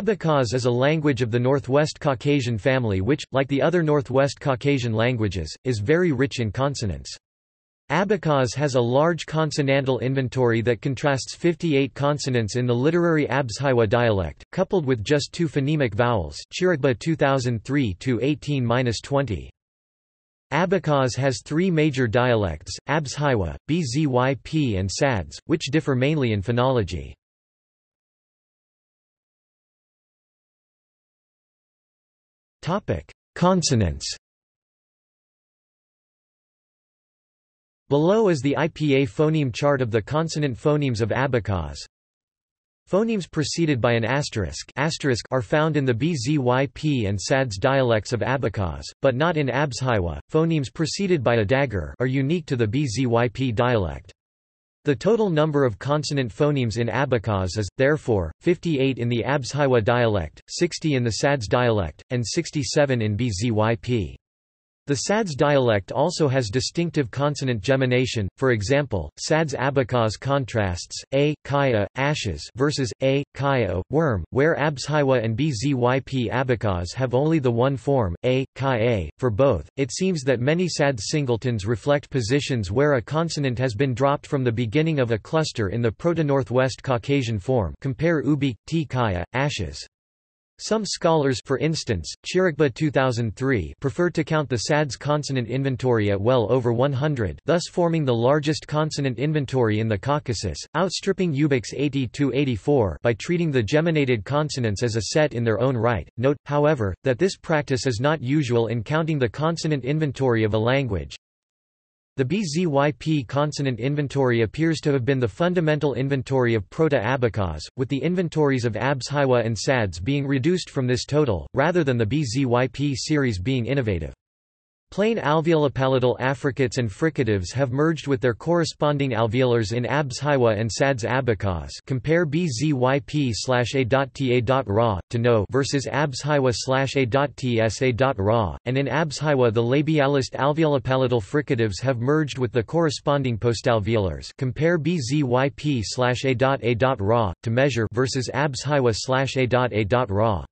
Abkhaz is a language of the Northwest Caucasian family which, like the other Northwest Caucasian languages, is very rich in consonants. Abkhaz has a large consonantal inventory that contrasts 58 consonants in the literary Abzhywa dialect, coupled with just two phonemic vowels Chirikba 2003-18-20. Abkhaz has three major dialects, Abzhywa, Bzyp and Sadz, which differ mainly in phonology. Consonants Below is the IPA phoneme chart of the consonant phonemes of Abkhaz. Phonemes preceded by an asterisk, asterisk are found in the Bzyp and Sadz dialects of Abkhaz, but not in Abzhywa. Phonemes preceded by a dagger are unique to the Bzyp dialect. The total number of consonant phonemes in Abkhaz is, therefore, 58 in the Abzhywa dialect, 60 in the Sadz dialect, and 67 in Bzyp. The Sadz dialect also has distinctive consonant gemination, for example, Sadz Abkhaz contrasts, a, kaya, ashes versus, a, kaya, worm, where Abzhywa and Bzyp Abkhaz have only the one form, a, kaya. For both, it seems that many Sadz singletons reflect positions where a consonant has been dropped from the beginning of a cluster in the Proto-Northwest Caucasian form compare Ubykh, t kaya, ashes. Some scholars for instance, Chirikba 2003 prefer to count the Sadz consonant inventory at well over 100 thus forming the largest consonant inventory in the Caucasus, outstripping Ubykh's 80-84 by treating the geminated consonants as a set in their own right. Note, however, that this practice is not usual in counting the consonant inventory of a language, the BZYP consonant inventory appears to have been the fundamental inventory of Proto-Abkhaz, with the inventories of Abzhywa and Sadz being reduced from this total, rather than the BZYP series being innovative. Plain alveolopalatal affricates and fricatives have merged with their corresponding alveolars in Abzhywa and Sadz Abkhaz compare bzyp-a.ta.ra, to know versus Abzhywa-a.tsa.ra, and in Abzhywa the labialized alveolopalatal fricatives have merged with the corresponding postalveolars compare bzyp-a.a.ra, to measure versus Abzhywa-a.a.ra.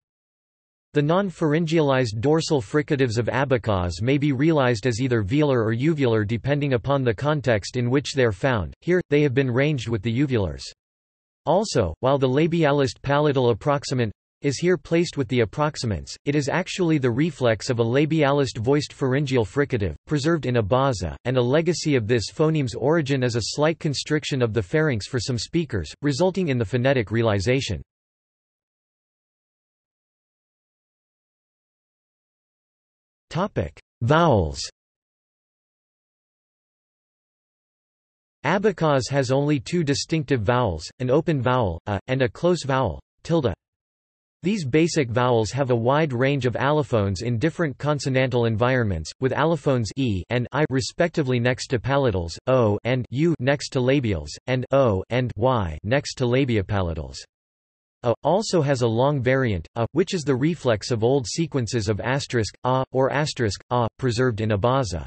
The non-pharyngealized dorsal fricatives of Abkhaz may be realized as either velar or uvular depending upon the context in which they are found, here, they have been ranged with the uvulars. Also, while the labialized palatal approximant is here placed with the approximants, it is actually the reflex of a labialized voiced pharyngeal fricative, preserved in Abaza, and a legacy of this phoneme's origin is a slight constriction of the pharynx for some speakers, resulting in the phonetic realization. Topic: Vowels. Abkhaz has only two distinctive vowels, an open vowel, a, and a close vowel, tilde. These basic vowels have a wide range of allophones in different consonantal environments, with allophones e and i respectively next to palatals, o and u next to labials, and o and y next to labiopalatals. A also has a long variant, a, which is the reflex of old sequences of asterisk, a, or asterisk, a, preserved in Abaza.